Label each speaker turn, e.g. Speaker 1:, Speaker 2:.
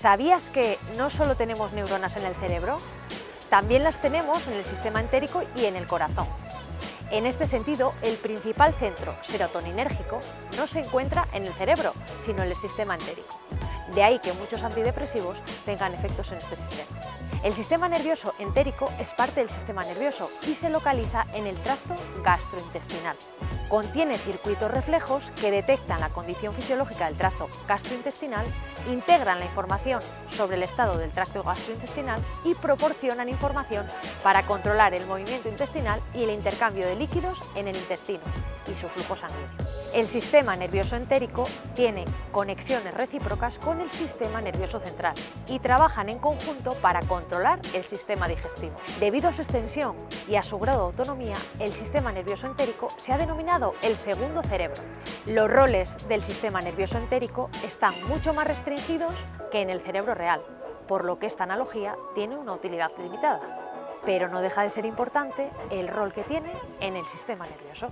Speaker 1: ¿Sabías que no solo tenemos neuronas en el cerebro? También las tenemos en el sistema entérico y en el corazón. En este sentido, el principal centro serotoninérgico no se encuentra en el cerebro, sino en el sistema entérico. De ahí que muchos antidepresivos tengan efectos en este sistema. El sistema nervioso entérico es parte del sistema nervioso y se localiza en el tracto gastrointestinal. Contiene circuitos reflejos que detectan la condición fisiológica del tracto gastrointestinal, integran la información sobre el estado del tracto gastrointestinal y proporcionan información para controlar el movimiento intestinal y el intercambio de líquidos en el intestino y su flujo sanguíneo. El sistema nervioso entérico tiene conexiones recíprocas con el sistema nervioso central y trabajan en conjunto para controlar el sistema digestivo. Debido a su extensión y a su grado de autonomía, el sistema nervioso entérico se ha denominado el segundo cerebro. Los roles del sistema nervioso entérico están mucho más restringidos que en el cerebro real, por lo que esta analogía tiene una utilidad limitada. Pero no deja de ser importante el rol que tiene en el sistema nervioso.